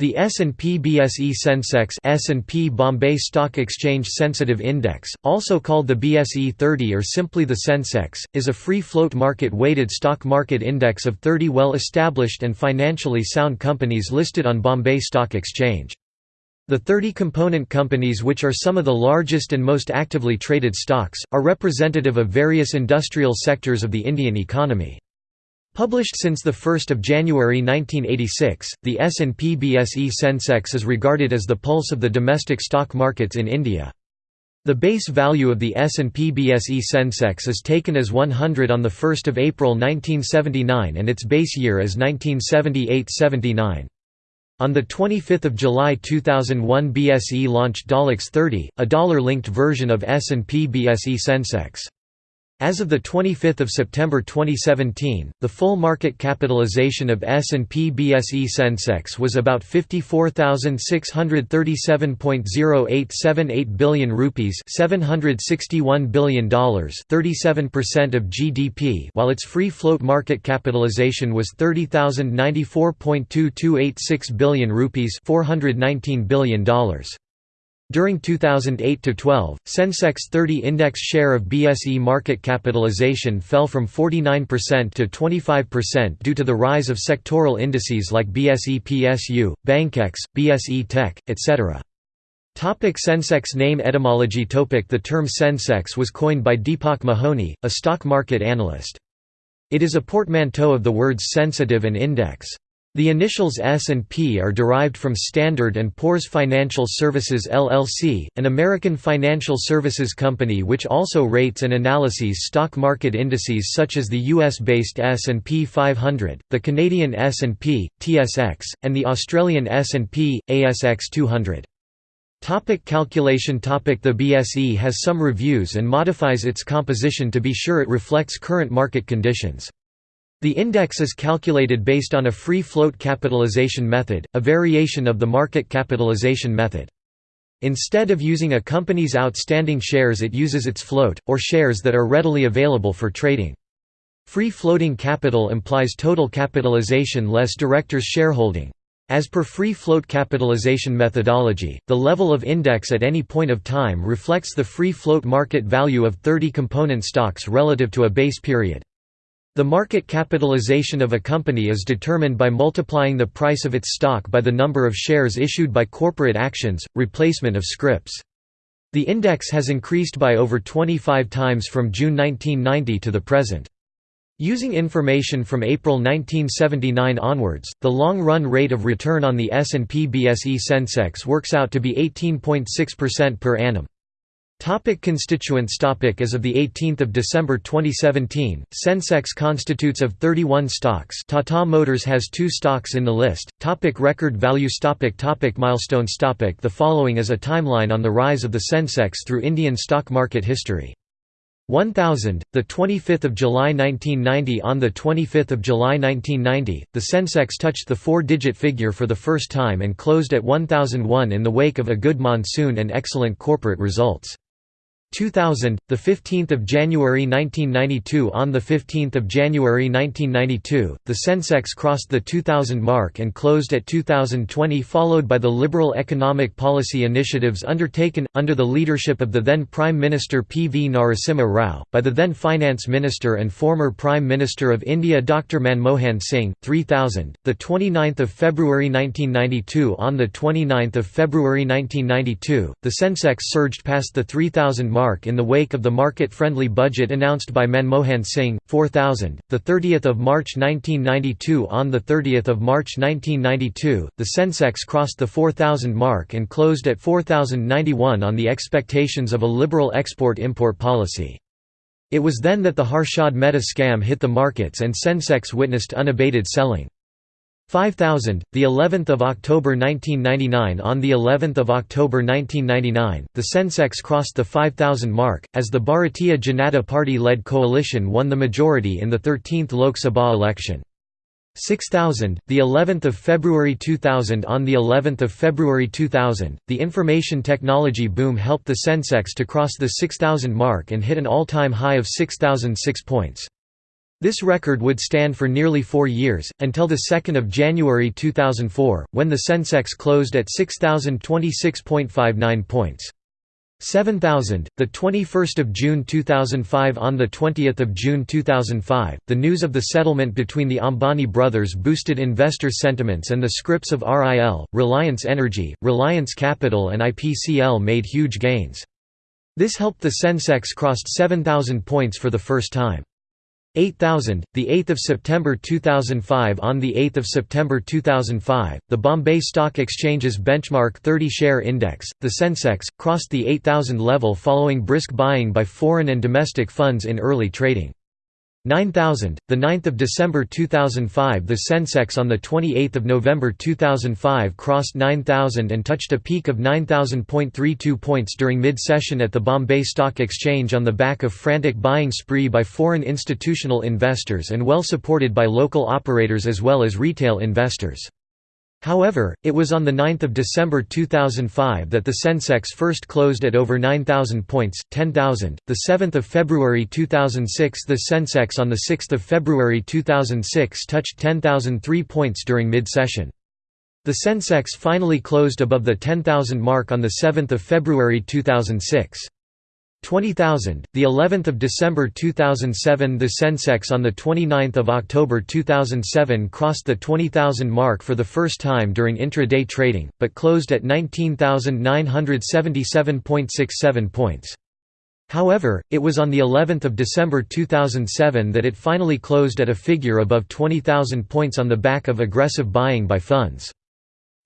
The S&P BSE Sensex S&P Bombay Stock Exchange Sensitive Index, also called the BSE 30 or simply the Sensex, is a free-float market-weighted stock market index of 30 well-established and financially sound companies listed on Bombay Stock Exchange. The 30 component companies which are some of the largest and most actively traded stocks, are representative of various industrial sectors of the Indian economy. Published since 1 January 1986, the S&P BSE Sensex is regarded as the pulse of the domestic stock markets in India. The base value of the S&P BSE Sensex is taken as 100 on 1 April 1979 and its base year as 1978–79. On 25 July 2001 BSE launched Dollar 30, a dollar-linked version of S&P BSE Sensex. As of 25 September 2017, the full market capitalization of S&P BSE Sensex was about 54,637.0878 billion rupees $761 billion 37% of GDP while its free float market capitalization was 30,094.2286 billion rupees $419 billion. During 2008–12, Sensex 30 index share of BSE market capitalization fell from 49% to 25% due to the rise of sectoral indices like BSE PSU, Bankex, BSE Tech, etc. Topic Sensex name etymology Topic The term Sensex was coined by Deepak Mohoni, a stock market analyst. It is a portmanteau of the words sensitive and index. The initials S and P are derived from Standard & Poor's Financial Services LLC, an American financial services company which also rates and analyses stock market indices such as the US-based S&P 500, the Canadian S&P, TSX, and the Australian S&P, ASX 200. Topic calculation topic The BSE has some reviews and modifies its composition to be sure it reflects current market conditions. The index is calculated based on a free float capitalization method, a variation of the market capitalization method. Instead of using a company's outstanding shares it uses its float, or shares that are readily available for trading. Free floating capital implies total capitalization less directors' shareholding. As per free float capitalization methodology, the level of index at any point of time reflects the free float market value of 30 component stocks relative to a base period. The market capitalization of a company is determined by multiplying the price of its stock by the number of shares issued by corporate actions, replacement of scrips. The index has increased by over 25 times from June 1990 to the present. Using information from April 1979 onwards, the long-run rate of return on the S&P BSE Sensex works out to be 18.6% per annum. Topic constituents topic As of 18 December 2017, Sensex constitutes of 31 stocks Tata Motors has two stocks in the list. Topic record values topic topic Milestones topic The following is a timeline on the rise of the Sensex through Indian stock market history. 1000, the 25th of July 1990 On the 25th of July 1990, the Sensex touched the four-digit figure for the first time and closed at 1001 in the wake of a good monsoon and excellent corporate results. 2000, the 15th of January 1992 on the 15th of January 1992, the Sensex crossed the 2000 mark and closed at 2020 followed by the liberal economic policy initiatives undertaken under the leadership of the then Prime Minister P. V. Narasimha Rao by the then Finance Minister and former Prime Minister of India Dr Manmohan Singh 3000, the 29th of February 1992 on the 29th of February 1992, the Sensex surged past the 3000 mark mark in the wake of the market-friendly budget announced by Manmohan Singh, 4000. The 30th of March 1992 On the 30th of March 1992, the Sensex crossed the 4000 mark and closed at 4091 on the expectations of a liberal export-import policy. It was then that the Harshad Mehta scam hit the markets and Sensex witnessed unabated selling. 5000 the 11th of October 1999 on the 11th of October 1999 the Sensex crossed the 5000 mark as the Bharatiya Janata party led coalition won the majority in the 13th Lok Sabha election. 6000 the 11th of February 2000 on the 11th of February 2000 the information technology boom helped the Sensex to cross the 6000 mark and hit an all-time high of 6006 points This record would stand for nearly four years, until 2 January 2004, when the Sensex closed at 6,026.59 points. 7000 the 21st of June 2005 on the 20th of June 2005 the news of the settlement between the Ambani brothers boosted investor sentiments and the scripts of RIL Reliance Energy Reliance Capital and IPCL made huge gains this helped the Sensex crossed 7000 points for the first time 8000, the 8th of September 2005 on the 8th of September 2005, the Bombay Stock Exchange's benchmark 30 share index, the Sensex, crossed the 8000 level following brisk buying by foreign and domestic funds in early trading. 9000, the 9th of December 2005 the Sensex on the 28th of November 2005 crossed 9000 and touched a peak of 9000.32 points during mid-session at the Bombay Stock Exchange on the back of frantic buying spree by foreign institutional investors and well supported by local operators as well as retail investors. However, it was on 9 December 2005 that the Sensex first closed at over 9,000 points, 10,000. The 7th of February 2006 the Sensex on 6 February 2006 touched 10,003 points during mid-session. The Sensex finally closed above the 10,000 mark on 7 February 2006. 20000 the 11th of December 2007 the Sensex on the 29th of October 2007 crossed the 20000 mark for the first time during intraday trading but closed at 19977.67 points. However, it was on the 11th of December 2007 that it finally closed at a figure above 20000 points on the back of aggressive buying by funds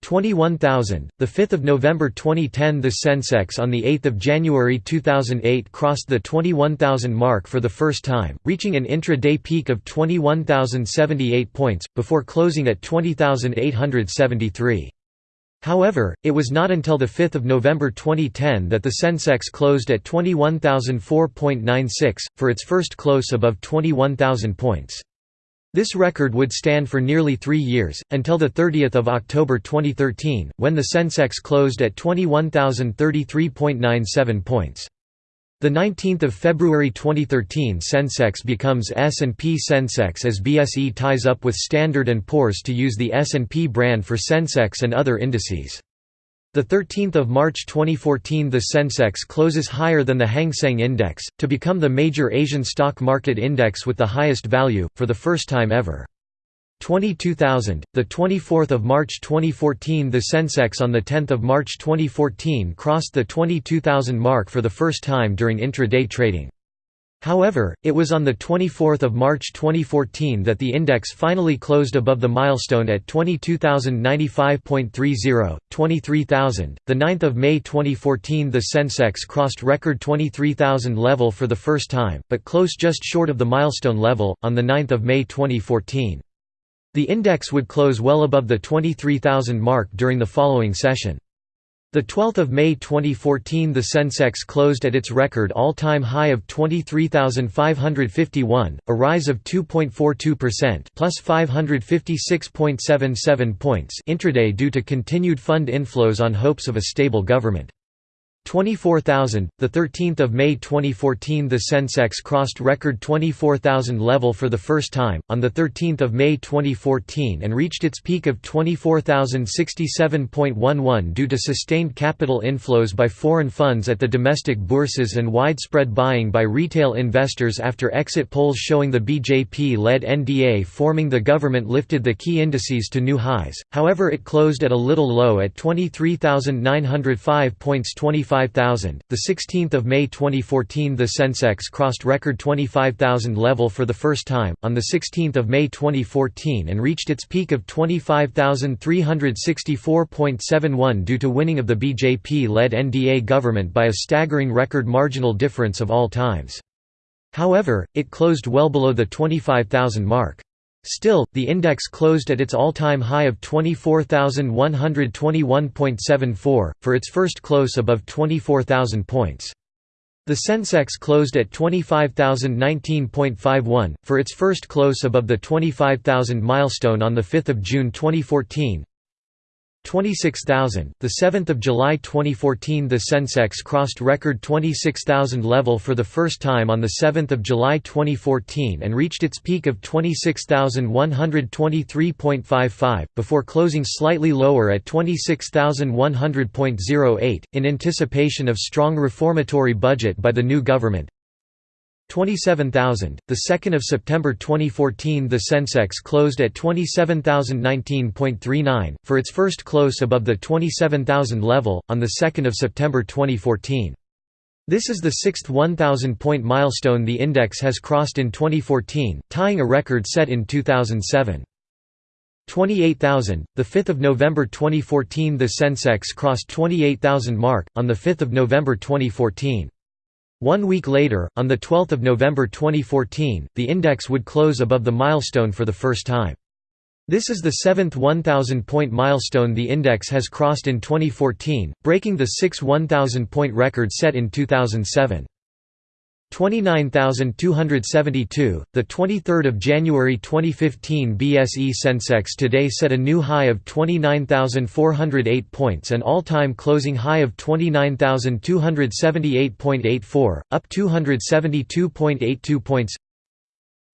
21,000. The 5th of November 2010, the Sensex on the 8th of January 2008 crossed the 21,000 mark for the first time, reaching an intra-day peak of 21,078 points before closing at 20,873. However, it was not until the 5th of November 2010 that the Sensex closed at 21,004.96 for its first close above 21,000 points. This record would stand for nearly three years, until 30 October 2013, when the Sensex closed at 21,033.97 points. The 19th of February 2013 Sensex becomes S&P Sensex as BSE ties up with Standard & Poor's to use the S&P brand for Sensex and other indices. The 13th of March 2014 the Sensex closes higher than the Hang Seng Index, to become the major Asian stock market index with the highest value, for the first time ever. 22,000, the 24th of March 2014 the Sensex on the 10th of March 2014 crossed the 22,000 mark for the first time during intraday trading. However, it was on 24 March 2014 that the index finally closed above the milestone at 22,095.30, 23,000. The 9th of May 2014 the Sensex crossed record 23,000 level for the first time, but closed just short of the milestone level, on 9 May 2014. The index would close well above the 23,000 mark during the following session. The 12th of May 2014 the Sensex closed at its record all-time high of 23,551, a rise of 2.42% plus 556.77 points intraday due to continued fund inflows on hopes of a stable government. 24,000. The 13th of May 2014, the Sensex crossed record 24,000 level for the first time on the 13th of May 2014 and reached its peak of 24,067.11 due to sustained capital inflows by foreign funds at the domestic bourses and widespread buying by retail investors after exit polls showing the BJP-led NDA forming the government lifted the key indices to new highs. However, it closed at a little low at 23,905 points 25 25,000. The 16th of May 2014 the Sensex crossed record 25,000 level for the first time on the 16th of May 2014 and reached its peak of 25,364.71 due to winning of the BJP-led NDA government by a staggering record marginal difference of all times. However, it closed well below the 25,000 mark. Still, the index closed at its all-time high of 24,121.74, for its first close above 24,000 points. The Sensex closed at 25,019.51, for its first close above the 25,000 milestone on 5 June 2014. 26,000. The 7th of July 2014, the Sensex crossed record 26,000 level for the first time on the 7th of July 2014 and reached its peak of 26,123.55 before closing slightly lower at 26,100.08 in anticipation of strong reformatory budget by the new government. 27,000. The 2nd of September 2014, the Sensex closed at 27,019.39 for its first close above the 27,000 level on the 2nd of September 2014. This is the sixth 1,000-point milestone the index has crossed in 2014, tying a record set in 2007. 28,000. The 5th of November 2014, the Sensex crossed 28,000 mark on the 5th of November 2014. One week later, on 12 November 2014, the index would close above the milestone for the first time. This is the seventh 1,000-point milestone the index has crossed in 2014, breaking the six 1,000-point record set in 2007. 29,272. The 23rd of January 2015 BSE Sensex today set a new high of 29,408 points and all-time closing high of 29,278.84, up 272.82 points.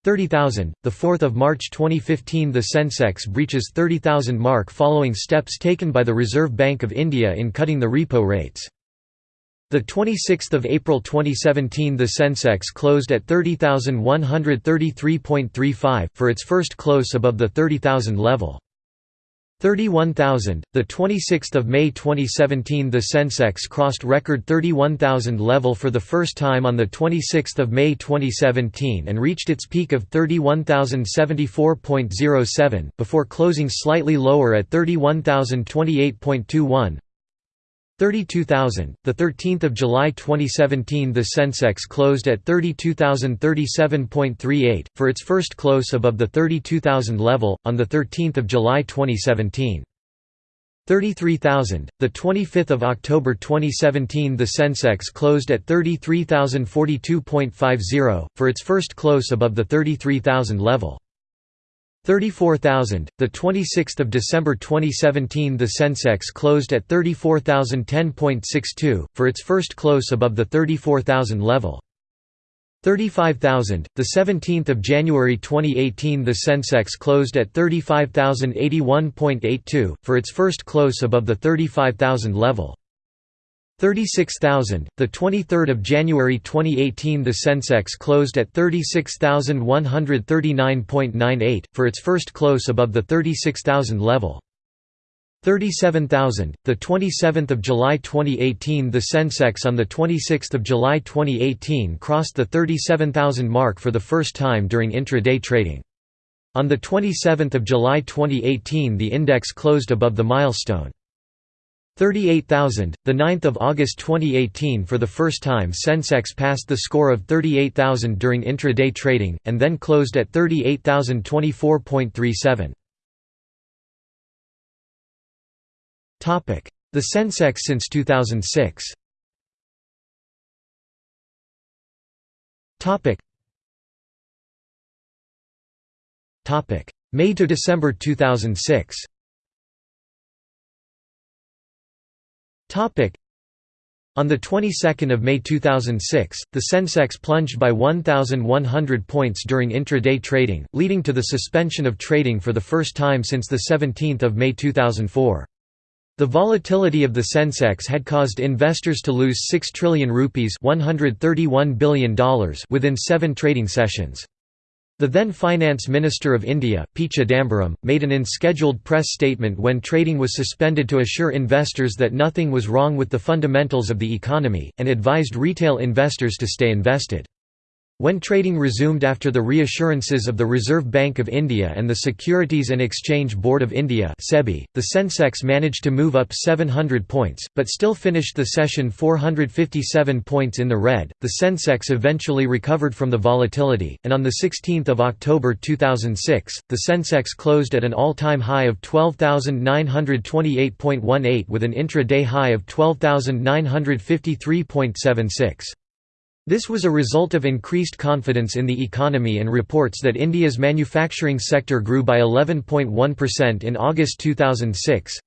30,000. The 4th of March 2015 the Sensex breaches 30,000 mark following steps taken by the Reserve Bank of India in cutting the repo rates. The 26th of April 2017 the Sensex closed at 30,133.35 for its first close above the 30,000 level. 31,000 The 26th of May 2017 the Sensex crossed record 31,000 level for the first time on the 26th of May 2017 and reached its peak of 31,074.07 before closing slightly lower at 31,028.21. 32,000. The 13th of July 2017, the Sensex closed at 32,037.38 for its first close above the 32,000 level on the 13th of July 2017. 33,000. The 25th of October 2017, the Sensex closed at 33,042.50 for its first close above the 33,000 level. 34,000. The 26th of December 2017, the Sensex closed at 34,010.62 for its first close above the 34,000 level. 35,000. The 17th of January 2018, the Sensex closed at 35,081.82 for its first close above the 35,000 level. 36,000. The 23rd of January 2018, the Sensex closed at 36,139.98 for its first close above the 36,000 level. 37,000. The 27th of July 2018, the Sensex on the 26th of July 2018 crossed the 37,000 mark for the first time during intraday trading. On the 27th of July 2018, the index closed above the milestone. 38,000. The 9th of August 2018 for the first time Sensex passed the score of 38,000 during intraday trading and then closed at 38,024.37. Topic: The Sensex since 2006. Topic. Topic: May to December 2006. On the 22nd of May 2006, the Sensex plunged by 1,100 points during intraday trading, leading to the suspension of trading for the first time since 17 May 2004. The volatility of the Sensex had caused investors to lose 6 trillion rupees $131 billion within seven trading sessions. The then Finance Minister of India, P. Chidambaram, made an unscheduled press statement when trading was suspended to assure investors that nothing was wrong with the fundamentals of the economy, and advised retail investors to stay invested. When trading resumed after the reassurances of the Reserve Bank of India and the Securities and Exchange Board of India (SEBI), the Sensex managed to move up 700 points, but still finished the session 457 points in the red. The Sensex eventually recovered from the volatility, and on the 16th of October 2006, the Sensex closed at an all-time high of 12,928.18 with an intra-day high of 12,953.76. This was a result of increased confidence in the economy and reports that India's manufacturing sector grew by 11.1% in August 2006.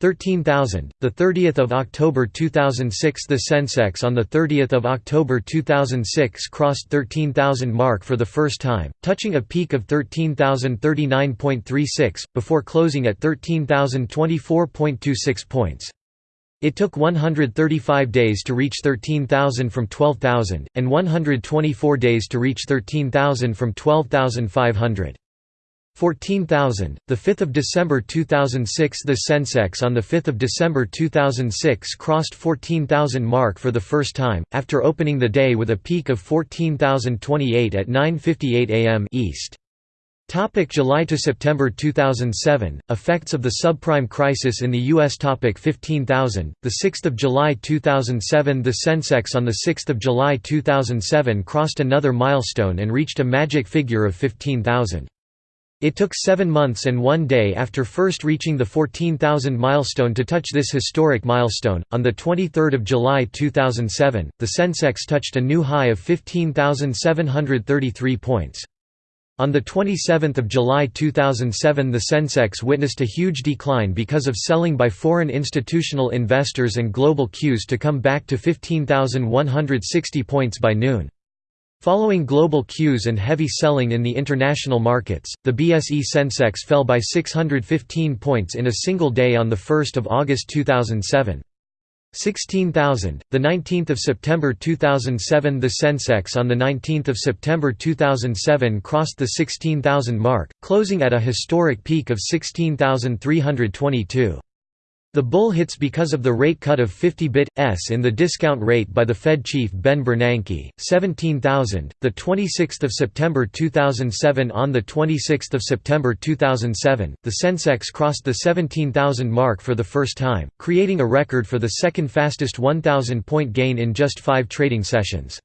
13,000. The 30th of October 2006 The Sensex on the 30th of October 2006 crossed 13,000 mark for the first time, touching a peak of 13,039.36 before closing at 13,024.26 points. It took 135 days to reach 13,000 from 12,000 and 124 days to reach 13,000 from 12,500. 14,000. The 5th of December 2006 The Sensex on the 5th of December 2006 crossed 14,000 mark for the first time after opening the day with a peak of 14,028 at 9:58 a.m. East. Topic July to September 2007 Effects of the subprime crisis in the US Topic 15,000 The 6th of July 2007 The Sensex on the 6th of July 2007 crossed another milestone and reached a magic figure of 15,000. It took seven months and one day after first reaching the 14,000 milestone to touch this historic milestone. On 23 July 2007, the Sensex touched a new high of 15,733 points. On 27 July 2007 the Sensex witnessed a huge decline because of selling by foreign institutional investors and global cues to come back to 15,160 points by noon. Following global cues and heavy selling in the international markets, the BSE Sensex fell by 615 points in a single day on 1 August 2007. 16,000. The 19th of September 2007 the Sensex on the 19th of September 2007 crossed the 16,000 mark, closing at a historic peak of 16,322. The bull hits because of the rate cut of 50 bit.s in the discount rate by the Fed chief Ben Bernanke. 17,000. The 26th of September 2007 on the 26th of September 2007, the Sensex crossed the 17,000 mark for the first time, creating a record for the second fastest 1,000 point gain in just 5 trading sessions.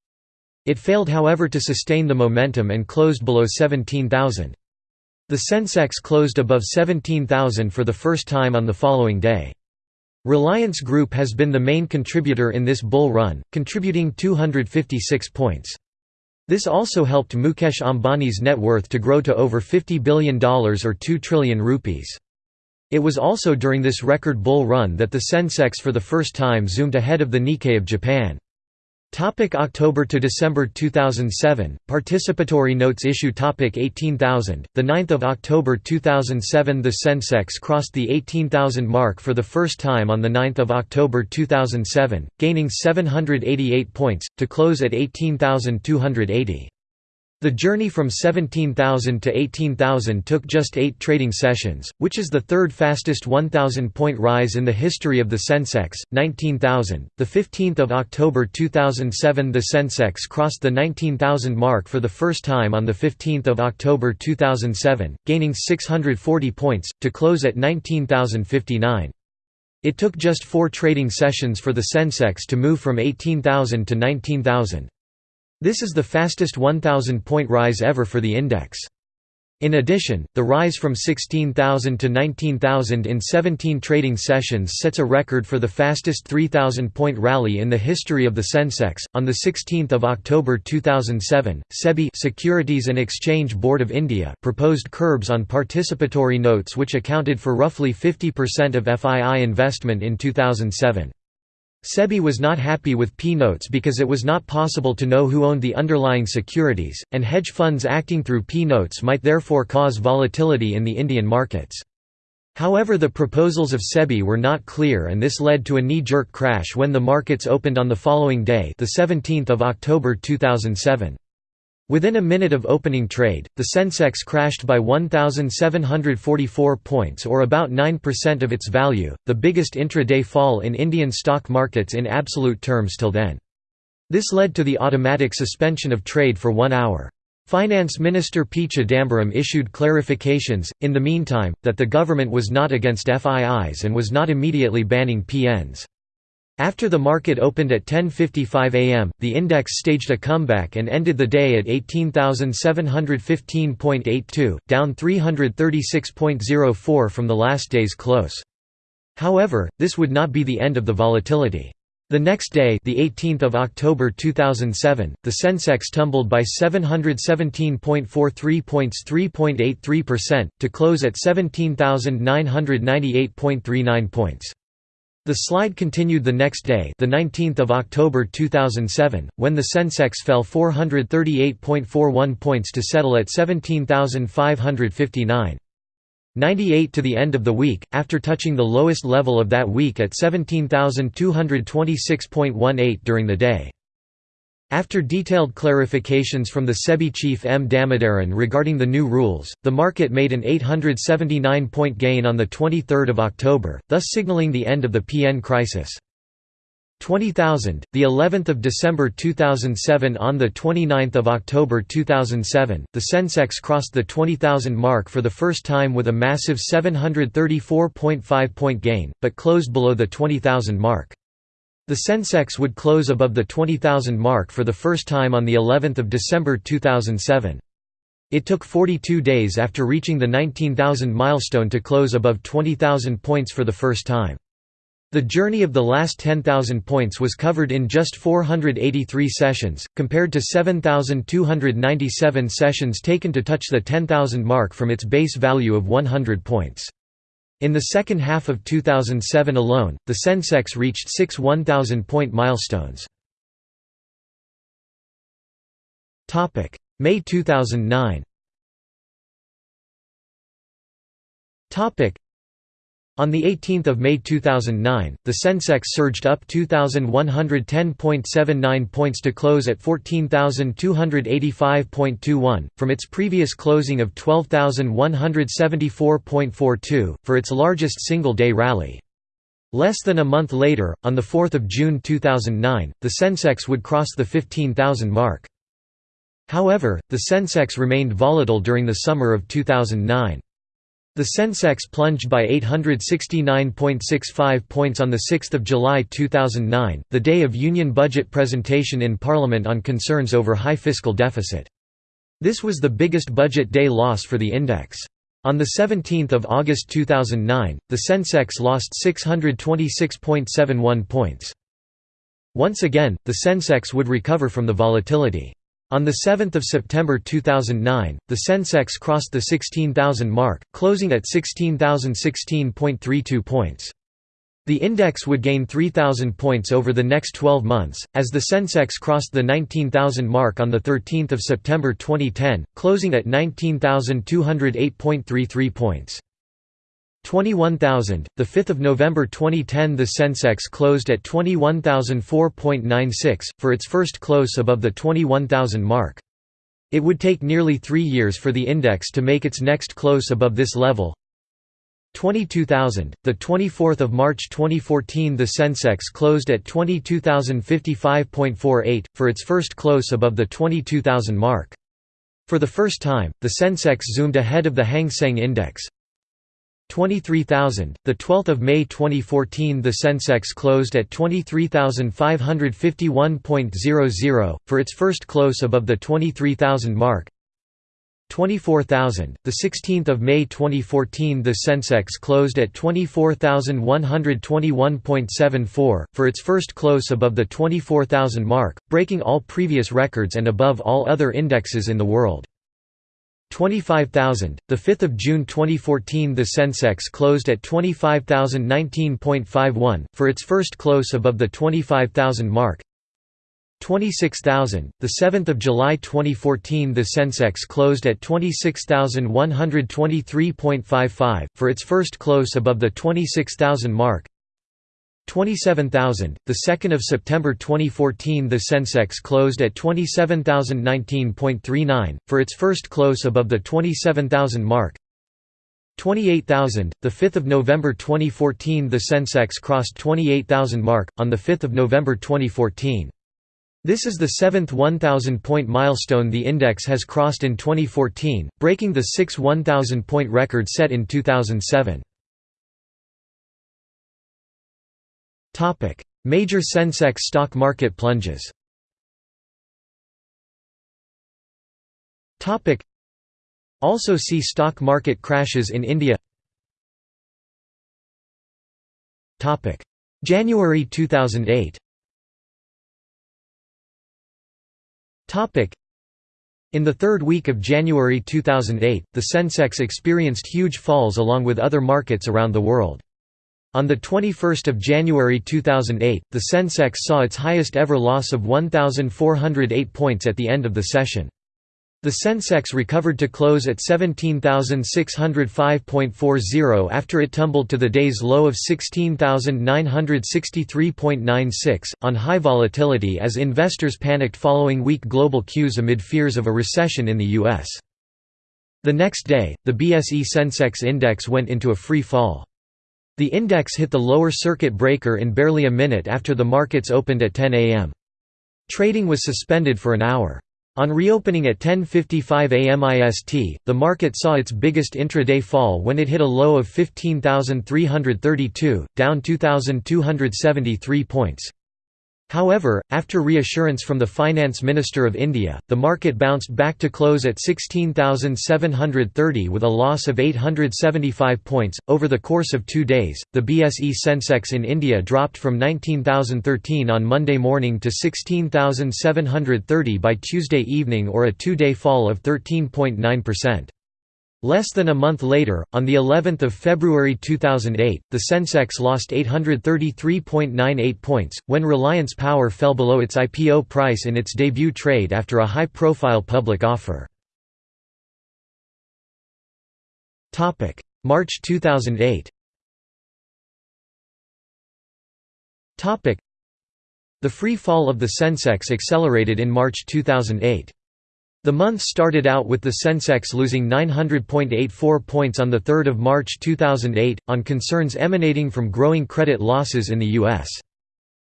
It failed however to sustain the momentum and closed below 17,000. The Sensex closed above 17,000 for the first time on the following day. Reliance Group has been the main contributor in this bull run, contributing 256 points. This also helped Mukesh Ambani's net worth to grow to over $50 billion or 2 trillion rupees. It was also during this record bull run that the Sensex for the first time zoomed ahead of the Nikkei of Japan. Topic October to December 2007 Participatory notes issue topic 18,000 The 9th of October 2007 the Sensex crossed the 18,000 mark for the first time on the 9th of October 2007 gaining 788 points to close at 18,280 the journey from 17,000 to 18,000 took just eight trading sessions, which is the third fastest 1,000-point rise in the history of the Sensex. 19,000. The 15th of October 2007, the Sensex crossed the 19,000 mark for the first time on the 15th of October 2007, gaining 640 points to close at 19,059. It took just four trading sessions for the Sensex to move from 18,000 to 19,000. This is the fastest 1,000-point rise ever for the index. In addition, the rise from 16,000 to 19,000 in 17 trading sessions sets a record for the fastest 3,000-point rally in the history of the Sensex. On the 16th of October 2007, SEBI Securities and Exchange Board of India proposed curbs on participatory notes which accounted for roughly 50% of FII investment in 2007. SEBI was not happy with P-notes because it was not possible to know who owned the underlying securities, and hedge funds acting through P-notes might therefore cause volatility in the Indian markets. However the proposals of SEBI were not clear and this led to a knee-jerk crash when the markets opened on the following day the 17th of October 2007. Within a minute of opening trade, the Sensex crashed by 1,744 points or about 9% of its value, the biggest intraday fall in Indian stock markets in absolute terms till then. This led to the automatic suspension of trade for one hour. Finance Minister P. Chidambaram issued clarifications, in the meantime, that the government was not against FIIs and was not immediately banning PNs. After the market opened at 10.55 am, the index staged a comeback and ended the day at 18,715.82, down 336.04 from the last day's close. However, this would not be the end of the volatility. The next day, the 18th of October 2007, the Sensex tumbled by 717.43 points, 3.83% to close at 17,998.39 points. The slide continued the next day, the 19th of October 2007, when the Sensex fell 438.41 points to settle at 17,559. 98 to the end of the week, after touching the lowest level of that week at 17,226.18 during the day. After detailed clarifications from the SEBI chief M. Damodaran regarding the new rules, the market made an 879-point gain on 23 October, thus signaling the end of the PN crisis. 20,000 the 11th of December 2007 on the 29th of October 2007 the Sensex crossed the 20,000 mark for the first time with a massive 734.5 point gain but closed below the 20,000 mark the Sensex would close above the 20,000 mark for the first time on the 11th of December 2007 it took 42 days after reaching the 19,000 milestone to close above 20,000 points for the first time the journey of the last 10,000 points was covered in just 483 sessions, compared to 7,297 sessions taken to touch the 10,000 mark from its base value of 100 points. In the second half of 2007 alone, the Sensex reached six 1,000-point milestones. May 2009 on 18 May 2009, the Sensex surged up 2,110.79 points to close at 14,285.21, from its previous closing of 12,174.42, for its largest single-day rally. Less than a month later, on 4 June 2009, the Sensex would cross the 15,000 mark. However, the Sensex remained volatile during the summer of 2009. The Sensex plunged by 869.65 points on 6 July 2009, the day of Union budget presentation in Parliament on concerns over high fiscal deficit. This was the biggest budget day loss for the index. On 17 August 2009, the Sensex lost 626.71 points. Once again, the Sensex would recover from the volatility. On 7 September 2009, the Sensex crossed the 16,000 mark, closing at 16,016.32 points. The index would gain 3,000 points over the next 12 months, as the Sensex crossed the 19,000 mark on 13 September 2010, closing at 19,208.33 points. 21,000. The 5th of November 2010, the Sensex closed at 21,004.96 for its first close above the 21,000 mark. It would take nearly 3 years for the index to make its next close above this level. 22,000. The 24th of March 2014, the Sensex closed at 22,055.48 for its first close above the 22,000 mark. For the first time, the Sensex zoomed ahead of the Hang Seng Index. 23,000. The 12th of May 2014, the Sensex closed at 23,551.00 for its first close above the 23,000 mark. 24,000. The 16th of May 2014, the Sensex closed at 24,121.74 for its first close above the 24,000 mark, breaking all previous records and above all other indexes in the world. 25,000. The 5th of June 2014, the Sensex closed at 25,019.51 for its first close above the 25,000 mark. 26,000. The 7th of July 2014, the Sensex closed at 26,123.55 for its first close above the 26,000 mark. 27,000. The 2nd of September 2014, the Sensex closed at 27,019.39 for its first close above the 27,000 mark. 28,000. The 5th of November 2014, the Sensex crossed 28,000 mark on the 5th of November 2014. This is the seventh 1,000-point milestone the index has crossed in 2014, breaking the six 1,000-point record set in 2007. Topic: Major Sensex stock market plunges. Topic: Also see stock market crashes in India. Topic: January 2008. Topic: in the third week of January 2008, the Sensex experienced huge falls along with other markets around the world. On 21 January 2008, the Sensex saw its highest ever loss of 1,408 points at the end of the session. The Sensex recovered to close at 17,605.40 after it tumbled to the day's low of 16,963.96, on high volatility as investors panicked following weak global cues amid fears of a recession in the U.S. The next day, the BSE Sensex index went into a free fall. The index hit the lower circuit breaker in barely a minute after the markets opened at 10 am. Trading was suspended for an hour. On reopening at 10.55 am IST, the market saw its biggest intraday fall when it hit a low of 15,332, down 2,273 points. However, after reassurance from the Finance Minister of India, the market bounced back to close at 16,730 with a loss of 875 points. Over the course of two days, the BSE Sensex in India dropped from 19,013 on Monday morning to 16,730 by Tuesday evening or a two day fall of 13.9%. Less than a month later, on the 11th of February 2008, the Sensex lost 833.98 points when Reliance Power fell below its IPO price in its debut trade after a high-profile public offer. Topic: March 2008. Topic: The free fall of the Sensex accelerated in March 2008. The month started out with the Sensex losing 900.84 points on 3 March 2008, on concerns emanating from growing credit losses in the U.S.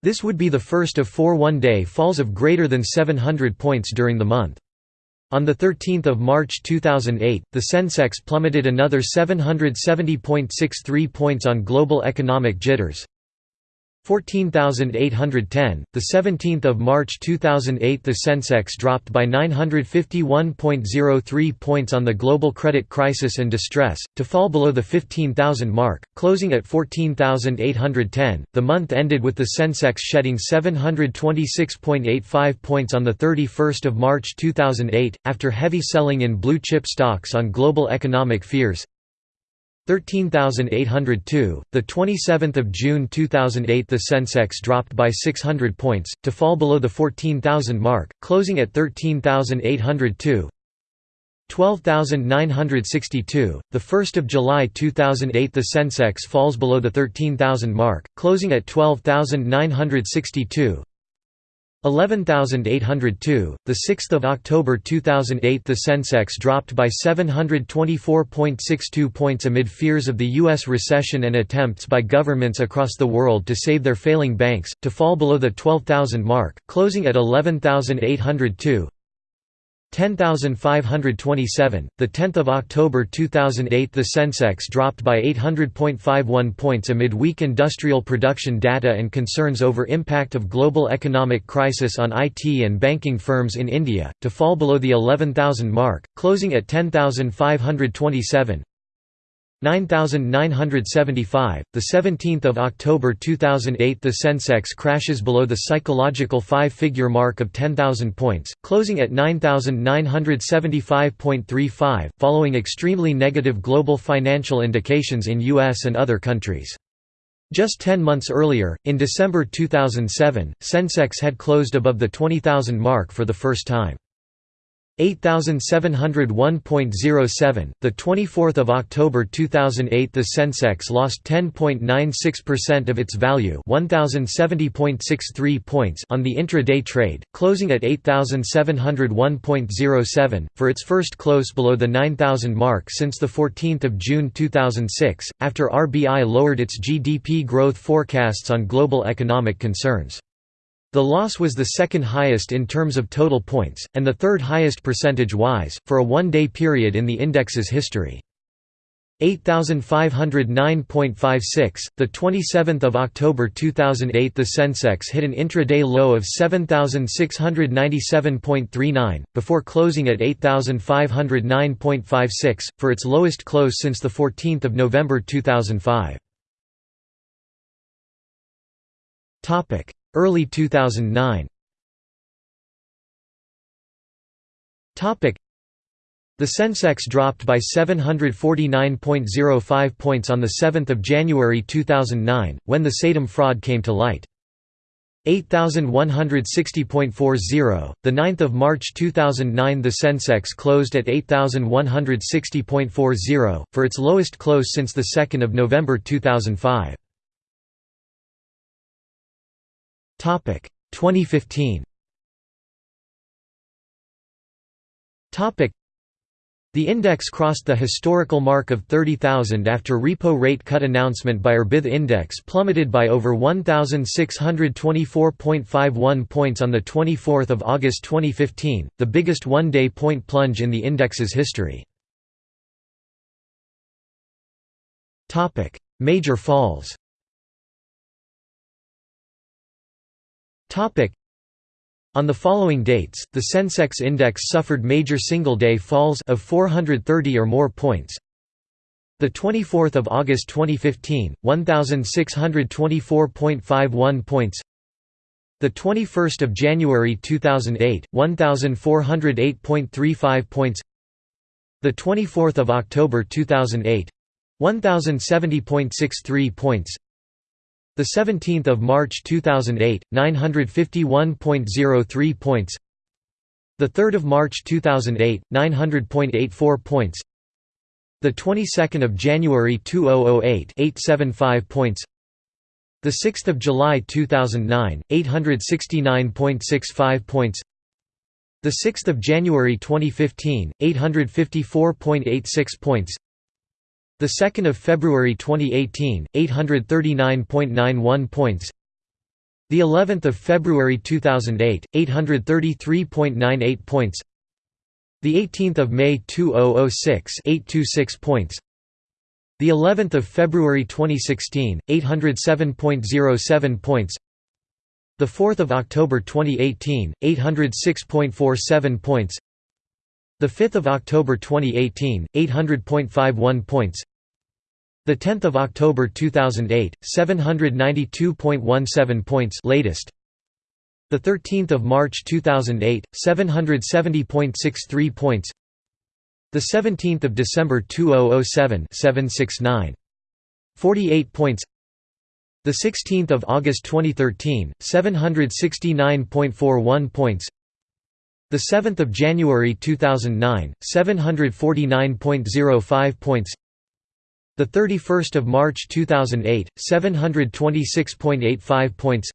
This would be the first of four one-day falls of greater than 700 points during the month. On 13 March 2008, the Sensex plummeted another 770.63 points on global economic jitters, 14810 the 17th of March 2008 the Sensex dropped by 951.03 points on the global credit crisis and distress to fall below the 15000 mark closing at 14810 the month ended with the Sensex shedding 726.85 points on the 31st of March 2008 after heavy selling in blue chip stocks on global economic fears 13802 the 27th of June 2008 the Sensex dropped by 600 points to fall below the 14000 mark closing at 13802 12962 the 1st of July 2008 the Sensex falls below the 13000 mark closing at 12962 11802 the 6th of October 2008 the Sensex dropped by 724.62 points amid fears of the US recession and attempts by governments across the world to save their failing banks to fall below the 12000 mark closing at 11802 10527 the 10th of October 2008 the Sensex dropped by 800.51 points amid weak industrial production data and concerns over impact of global economic crisis on IT and banking firms in India to fall below the 11000 mark closing at 10527 9975 the 17th of October 2008 the Sensex crashes below the psychological five-figure mark of 10000 points closing at 9975.35 following extremely negative global financial indications in US and other countries. Just 10 months earlier in December 2007 Sensex had closed above the 20000 mark for the first time 8701.07 the 24th of October 2008 the Sensex lost 10.96% of its value 1070.63 points on the intra-day trade closing at 8701.07 for its first close below the 9000 mark since the 14th of June 2006 after RBI lowered its GDP growth forecasts on global economic concerns the loss was the second highest in terms of total points, and the third highest percentage-wise, for a one-day period in the index's history. 8509.56 the 27th of October 2008 the Sensex hit an intraday low of 7697.39 before closing at 8509.56 for its lowest close since the 14th of November 2005 topic Early 2009 The Sensex dropped by 749.05 points on 7 January 2009, when the Satyam fraud came to light. 8160.40 the 9th of March 2009 the Sensex closed at 8160.40 for its lowest close since the 2nd of November 2005 topic 2015 topic. The index crossed the historical mark of 30,000 after repo rate cut announcement by RBI index plummeted by over 1,624.51 points on 24 August 2015, the biggest one-day point plunge in the index's history. Major falls on the following dates, the Sensex index suffered major single-day falls of 430 or more points. The 24th of August 2015, 1624.51 points. The 21st of January 2008, 1408.35 points. The 24th of October 2008, 1070.63 points. The 17th of March 2008, 951.03 points. The 3rd of March 2008, 900.84 points. The 22nd of January 2008, 875 points. The 6th of July 2009, 869.65 points. The 6th of January 2015, 854.86 points. The 2nd of February 2018, 839.91 points. The 11th of February 2008, 833.98 points. The 18th of May 2006, 826 points. The 11th of February 2016, 807.07 points. The 4th of October 2018, 806.47 points. The 5th of October 2018, 800.51 points. The 10th of October 2008, 792.17 points latest. The 13th of March 2008, 770.63 points. The 17th of December 2007, 769. 48 points. The 16th of August 2013, 769.41 points. The 7th of January 2009, 749.05 points. The 31st of March 2008, 726.85 points.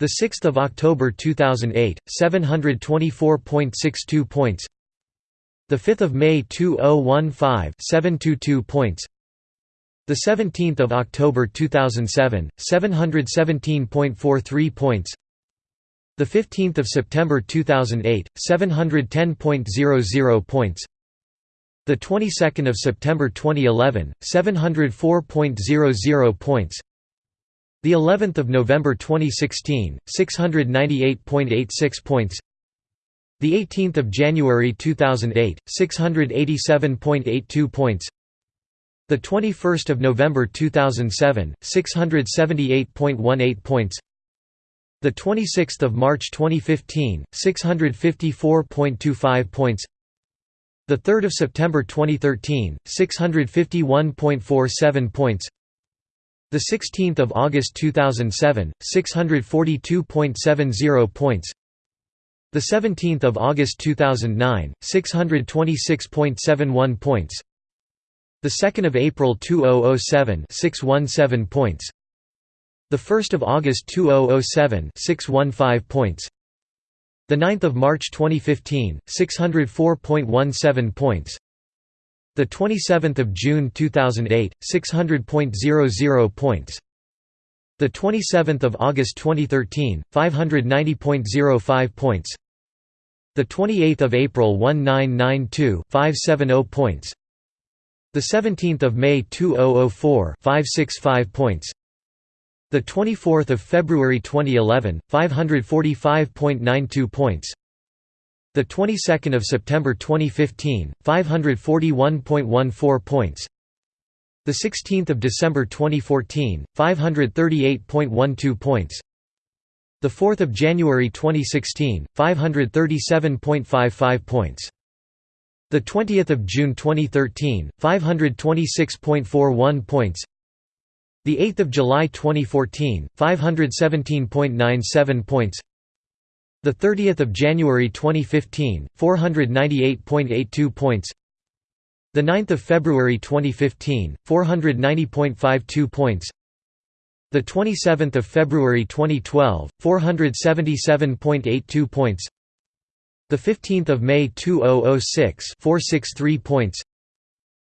The 6th of October 2008, 724.62 points. The 5th of May 2015, 722 points. The 17th of October 2007, 717.43 points. The 15th of September 2008, 710.00 points. The 22nd of September 2011, 704.00 points. The 11th of November 2016, 698.86 points. The 18th of January 2008, 687.82 points. The 21st of November 2007, 678.18 points. The 26th of March 2015, 654.25 points. The 3rd of September 2013, 651.47 points. The 16th of August 2007, 642.70 points. The 17th of August 2009, 626.71 points. The 2nd of April 2007, 617 points. The 1st of August 2007, 615 points. The 9th of March 2015, 604.17 points. The 27th of June 2008, 600.00 points. The 27th of August 2013, 590.05 points. The 28th of April 1992, 570 points. The 17th of May 2004, 565 points. The 24th of February 2011, 545.92 points. The 22nd of September 2015, 541.14 points. The 16th of December 2014, 538.12 points. The 4th of January 2016, 537.55 points. The 20th of June 2013, 526.41 points. The 8th of July 2014, 517.97 points. The 30th of January 2015, 498.82 points. The 9th of February 2015, 490.52 points. The 27th of February 2012, 477.82 points. The 15th of May 2006, 463 points.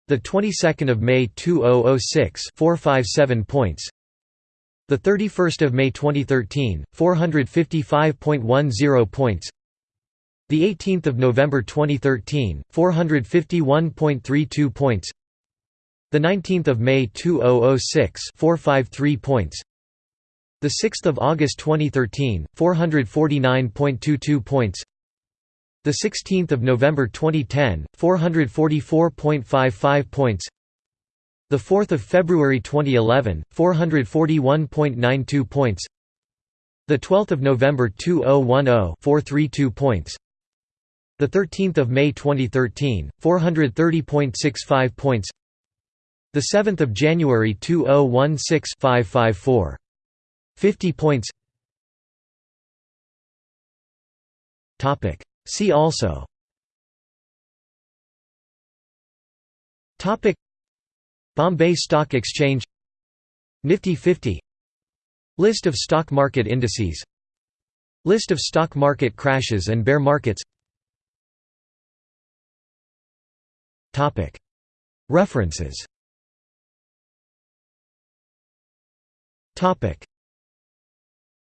The 22nd of May 2006, 457 points. The 31st of May 2013, 455.10 points. The 18th of November 2013, 451.32 points. The 19th of May 2006, 453 points. The 6th of August 2013, 449.22 points. The 16th of November 2010, 444.55 points. The 4th of February 2011, 441.92 points. The 12th of November 2010, 432 points. The 13th of May 2013, 430.65 points. The 7th of January 2016 554 50 points Topic See also. Topic. Bombay Stock Exchange. Nifty 50 List of stock market indices. List of stock market crashes and bear markets. References